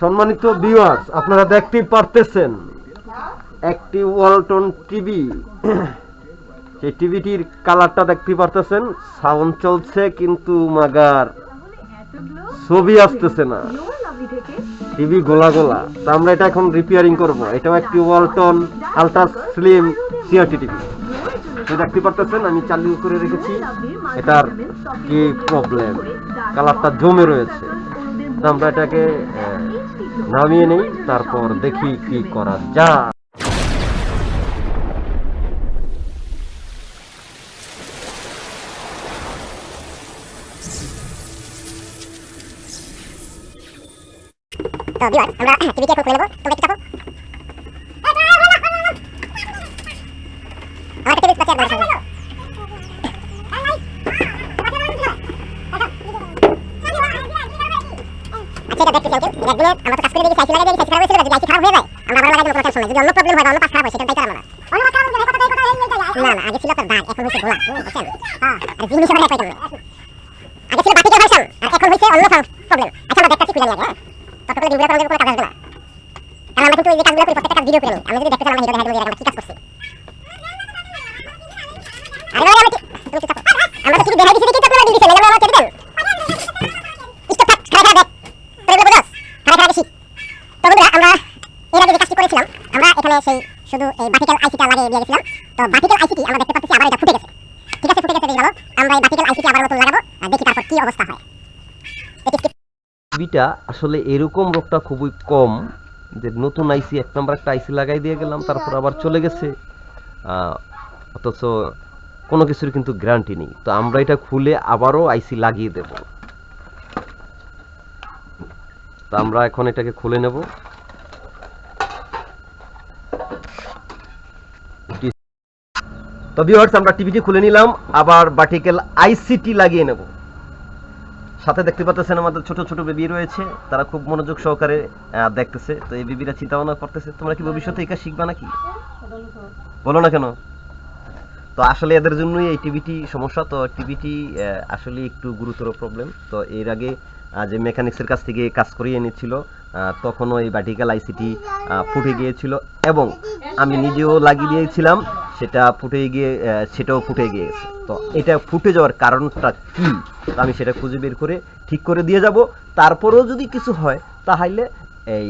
সম্মানিত ভিউয়ার্স আপনারা দেখতেই পারতেছেন একটি ওয়ালটন টিভি সেই টিভিটির কালারটা দেখতে পারতেছেন সাউন্ড চলছে কিন্তু মাগার ছবি আসতেছে না। টিভি গোলা গোলা। তো আমরা এটা এখন রিপেয়ারিং করব। এটাও একটি Walton ultra slim CRT TV দেখতে পারতেছেন, আমি চালু করে রেখেছি। এটার কি প্রবলেম কালারটা জমে রয়েছে। আমরা এটাকে নামিয়ে নেই তারপর দেখি কি করা যায় তো ভিউয়ার আমরা টিভিকে এখন খুলে নেব তোমরা একটু চাপো আমার একটা টিভি বাচ্চা আচ্ছা এটা দেখতে চাই কেউ একদিনে আমরা তো কাজ করে দেখি সাইকেল লাগাই দেখি সাইকেল খারাপ হয়েছিল যদি খারাপ হয়ে যায়। আমরা আবার লাগাই দেবো কোনো টেনশন যদি অন্য প্রবলেম হয় বা অন্য পাশ খারাপ হয় সেটা দায়িত্ব আমরা অন্য পাশ খারাপ হলে কথা কথা না না আগে ছিল তোর দাগ এখন হয়েছে গোলা বুঝছেন? হ্যাঁ আর জিনিস আমরা একই আগে ছিল বাতিকের ভার্সন আর এখন হয়েছে অন্য প্রবলেম আচ্ছা আমরা দেখতেছি খুলে নিয়ে আগে হ্যাঁ? ততক্ষণ ভিডিও করার কোনো কাজ আসবে না। কারণ আমরা কিন্তু এই কাজগুলো করি প্রত্যেকটা কাজ ভিডিও করে নিই। যদি দেখতে চান আমরা ভিডিও দেখা দেবো আমরা কি কাজ করছি আরে ভাই আমি কি- তুমি কি চাপো? আমরা তো কিছু দেখাই দিছি দেখি তো আপনারা দিয়ে দিছেন এগুলো আমার কেটে দেন স্টপ থাক খারাপ খারাপ দেখ তোর এগুলো বুঝছ খারাপ খারাপ বেশি তো বন্ধুরা আমরা এর আগে যে কাজটি করেছিলাম আমরা এখানে সেই শুধু এই আইসিটা লাগিয়ে দিয়ে গেছিলাম তো আইসিটি আমরা দেখতে পাচ্ছি আবার এটা ফুটে গেছে। ঠিক আছে, ফুটে গেছে আমরা এই আইসিটি আবার নতুন লাগাবো। আর দেখি তারপর কি অবস্থা হয়। টিভিটা আসলে এরকম রোগটা খুবই কম যে নতুন আইসি এক নম্বর একটা আইসি লাগাই দিয়ে গেলাম, তারপর আবার চলে গেছে। অথচ কোনো কিছুর কিন্তু গ্যারান্টি নেই। তো আমরা এটা খুলে আবারও আইসি লাগিয়ে দেব। তো আমরা এখন এটাকে খুলে নেব। তো ভিউয়ার্স আমরা টিভিটি খুলে নিলাম। আবার বাটিকেল আইসিটি লাগিয়ে নেব। সাথে দেখতে পাচ্ছেন আমাদের ছোট ছোট বেবি রয়েছে। তারা খুব মনোযোগ সহকারে দেখতেছে। তো এই বেবিরা চিন্তা ভাবনা করতেছে, তোমরা কি ভবিষ্যতে কাজ শিখবা নাকি? বলো না কেন? তো আসলে এদের জন্যই এই টিভিটি সমস্যা। তো টিভিটি আসলে একটু গুরুতর প্রবলেম তো এর আগে যে মেকানিক্সের কাছ থেকে কাজ করিয়ে নিচ্ছিল তখনও এই ভার্টিক্যাল আইসিটি ফুটে গিয়েছিল। এবং আমি নিজেও লাগিয়ে দিয়েছিলাম। সেটা ফুটে গিয়ে সেটাও ফুটে গিয়েছে। তো এটা ফুটে যাওয়ার কারণটা কি? আমি সেটা খুঁজে বের করে ঠিক করে দিয়ে যাব। তারপরেও যদি কিছু হয় তাহলে এই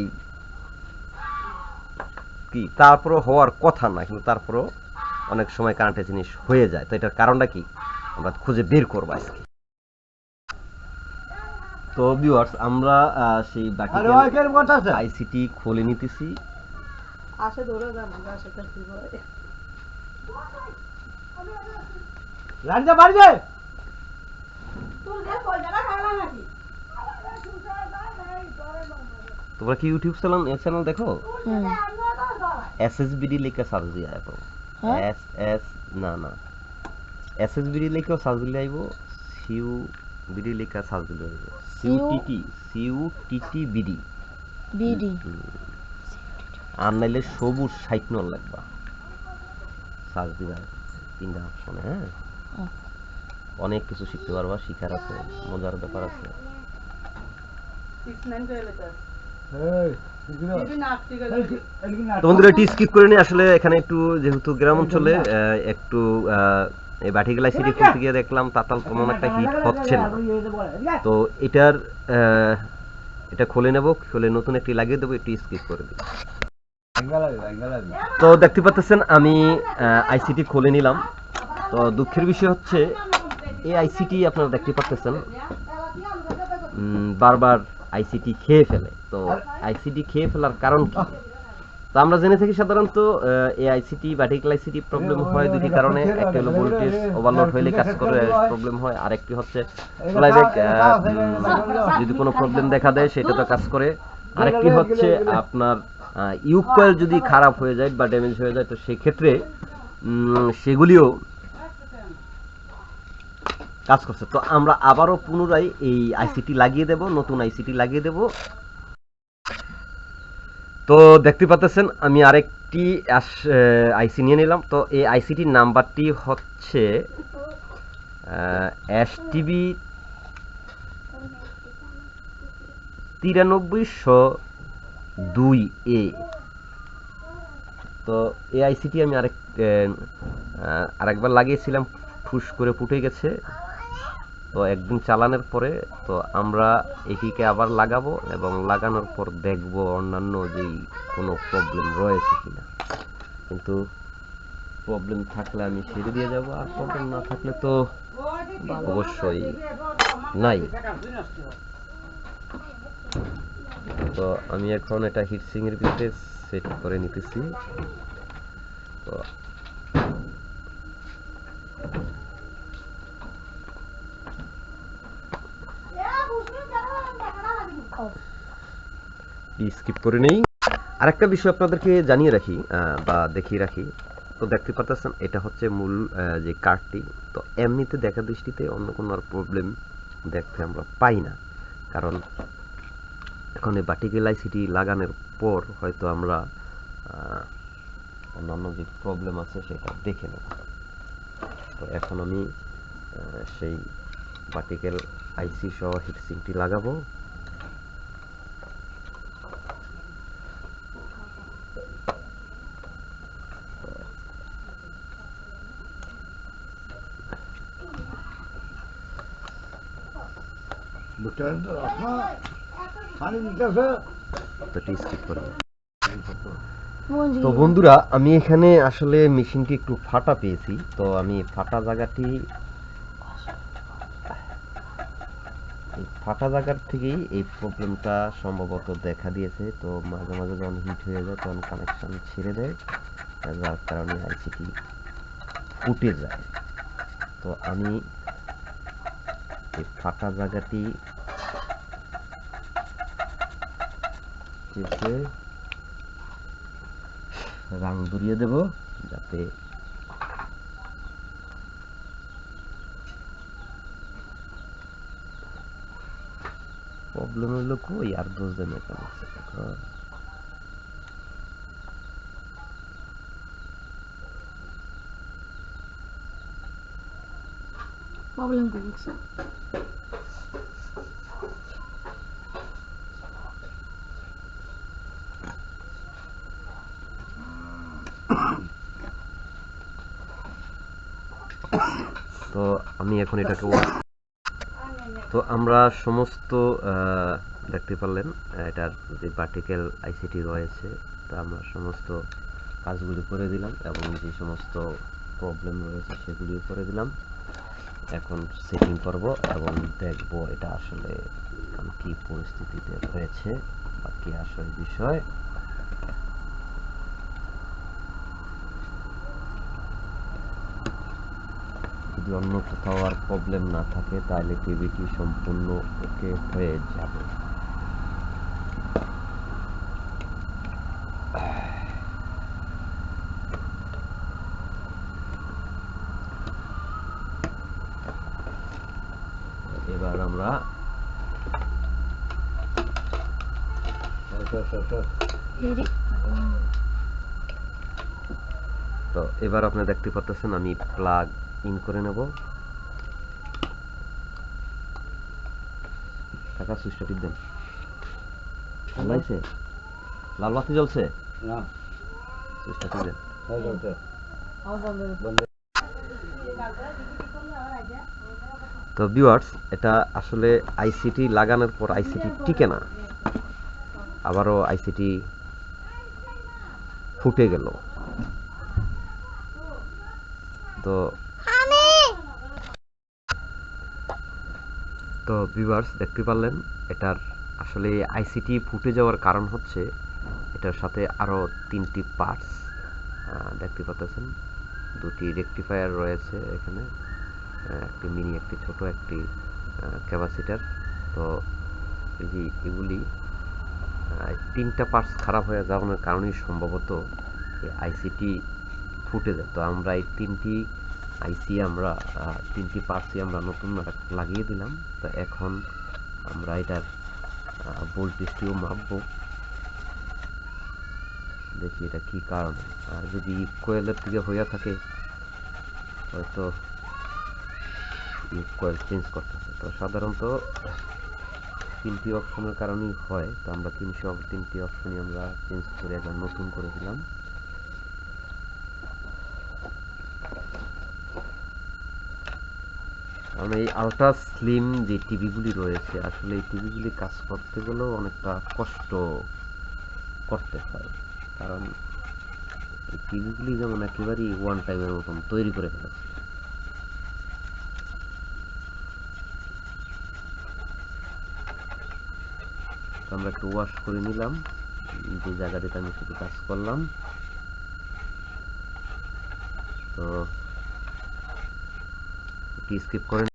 কি? তারপরও হওয়ার কথা না কিন্তু তারপরও অনেক সময় কারেন্টের জিনিস হয়ে যায়। তো এটার কারণটা কি? আমরা খুঁজে বের করব আজকে। তো ভিউয়ার্স আমরা সেই বাকি আইসিটি খুলে নিতেছি। আসে ধরে যান আসে লাড়িতে বাড়ি যায়? তোমরা কি ইউটিউব চ্যানেল চ্যানেল দেখো? এস এস বিডি লিখে সার্চ দিয়ে আইব। এস এস না না। এস এস বিডি লিখে সার্চ দিলে আইব। সিউ বিডি লিখে সার্চ দিলে আইব। সিউ টিটি সিউ টিটি বিডি বিডি আর নাইলে সবুজ সাইট নল লাগবা সার্চ দিবা তিনটা অপশনে হ্যাঁ? অনেক কিছু শিখতে পারবা শিখার আছে মজার ব্যাপার আছে। সিক্স নাইন করে তো এই এগুলো দিবি না আটটি করে এগুলো না তো বন্ধুরা এটি স্কিপ করে আসলে এখানে একটু যেহেতু গ্রাম অঞ্চলে একটু আহ, এই বাটিগেলা সিটি খুলতে গিয়ে দেখলাম তাতাল তেমন একটা হিট হচ্ছে না। তো এটার আহ, এটা খুলে নেব খুলে নতুন একটি লাগিয়ে দেবো একটু স্কিপ করে দিই। তো দেখতে পাচ্ছেন আমি আইসিটি খুলে নিলাম। তো দুঃখের বিষয় হচ্ছে, এই আইসিটি আপনারা দেখতে পাচ্ছেন বারবার আইসিটি খেয়ে ফেলে। তো আইসিটি খেয়ে ফেলার কারণ কি? তো আমরা জেনে থাকি সাধারণত এই আইসিটি ভার্টিক্যাল আইসিটি প্রবলেম হয় দুটি কারণে। একটা হলো ভোল্টেজ ওভারলোড হইলে কাজ করে প্রবলেম হয়। আরেকটি হচ্ছে ফ্লাইব্যাক যদি কোনো প্রবলেম দেখা দেয়, সেটা তো কাজ করে। আরেকটি হচ্ছে আপনার ইউক কয়েল যদি খারাপ হয়ে যায় বা ড্যামেজ হয়ে যায়, তো সেক্ষেত্রে সেগুলিও কাজ করছে। তো আমরা আবারও পুনরায় এই আইসিটি লাগিয়ে দেব, নতুন আইসিটি লাগিয়ে দেব। তো দেখতে পাচ্ছেন, আমি আরেকটি আইসি নিয়ে নিলাম। তো এই আইসিটির নাম্বারটি হচ্ছে এস টিভি তিরানব্বইশো দুই এ। তো এই আইসিটি আমি আরেক আরেকবার লাগিয়েছিলাম ঠুস করে ফুটে গেছে। তো একদিন চালানোর পরে, তো আমরা এটিকে আবার লাগাবো এবং লাগানোর পর দেখব অন্যান্য যেই কোনো প্রবলেম রয়েছে কিনা। কিন্তু প্রবলেম থাকলে আমি ছেড়ে দিয়ে যাব, আর প্রবলেম না থাকলে তো অবশ্যই নাই। তো আমি এখন এটা হিটসিং এর ভিতরে সেট করে নিতেছি। তো স্কিপ করে নেই? আরেকটা বিষয় আপনাদেরকে জানিয়ে রাখি বা দেখিয়ে রাখি। তো দেখতে পারতেছেন, এটা হচ্ছে মূল যে কার্ডটি তো এমনিতে দেখা দৃষ্টিতে অন্য কোনো আর প্রবলেম দেখতে আমরা পাই না। কারণ এখন এই বাটিকেল আইসিটি লাগানোর পর হয়তো আমরা অন্যান্য যে প্রবলেম আছে সেটা দেখে নেব। তো এখন আমি সেই বাটিকেল আইসি সহ হিটসিংটি লাগাবো। আপনার পানি দিতেছে তো বন্ধুরা আমি এখানে আসলে মেশিনটি একটু ফাটা পেয়েছি। তো আমি ফাটা জায়গাটি ফাটা জায়গার থেকেই এই প্রবলেমটা সম্ভবত দেখা দিয়েছে। তো মাঝে মাঝে যখন হিট হয়ে যায় তখন কানেকশন ছেড়ে দেয়। যার কারণে আইসিটি ফুটে যায়। তো আমি এই ফাটা জায়গাটি চেপে রাং ধরিয়ে দেব যাতে প্রবলেম হলো কই আর বুঝতে মেকানিক্স প্রবলেম হচ্ছে তো আমি এখন এটাকে তো আমরা সমস্ত দেখতে পারলেন, এটার যে পার্টিকেল আইসিটি রয়েছে, তা আমরা সমস্ত কাজগুলি করে দিলাম এবং যে সমস্ত প্রবলেম রয়েছে সেগুলিও করে দিলাম। এখন সেটিং করব এবং দেখব এটা আসলে কি পরিস্থিতিতে রয়েছে বা কি আসল বিষয়। যদি অন্য কোথাও আর প্রবলেম না থাকে তাহলে টিভিটি সম্পূর্ণ ওকে হয়ে যাবে। এবার আমরা তো এবার আপনি দেখতে পাচ্ছেন আমি প্লাগ ইন করে নেব। কাকা সুইচটা টিপ দেন। লাইছে লাল বাতি জ্বলছে? না। সুইচটা টিপ দেন। হয়ে তো ভিউয়ার্স এটা আসলে আইসিটি লাগানোর পর আইসিটি টিকে না। আবারও আইসিটি ফুটে গেল। তো তো ভিউয়ার্স দেখতে পারলেন, এটার আসলে আইসিটি ফুটে যাওয়ার কারণ হচ্ছে এটার সাথে আরও তিনটি পার্টস দেখতে পাচ্ছেন দুটি রেকটিফায়ার রয়েছে এখানে একটি মিনি একটি ছোট, একটি ক্যাপাসিটার তো এই এগুলি তিনটা পার্টস খারাপ হয়ে যাওয়ার কারণেই সম্ভবত আইসিটি ফুটে যায়। তো আমরা এই তিনটি আইসি আমরা তিনটি পার্টসই আমরা নতুন লাগিয়ে দিলাম। তো এখন আমরা এটার ভোল্টেজটিও মাপবো। দেখি এটা কি কারণে। আর যদি কোয়েলের থেকে হইয়া থাকে, হয়তো কয়েল চেঞ্জ করতেছে তো সাধারণত তিনটি অপশনের কারণেই হয়। তো আমরা তিনশো, তিনটি অপশনই আমরা চেঞ্জ করে একবার নতুন করে দিলাম। কারণ এই আলট্রা স্লিম যে টিভিগুলি রয়েছে, আসলে এই টিভিগুলি কাজ করতে গেলেও অনেকটা কষ্ট করতে হয়। কারণ এই টিভিগুলি যেমন একেবারেই ওয়ান টাইমের মতন তৈরি করে ফেলেছে। আমরা একটু ওয়াশ করে নিলাম। যে জায়গাটিতে আমি শুধু কাজ করলাম। তো স্কিপ করে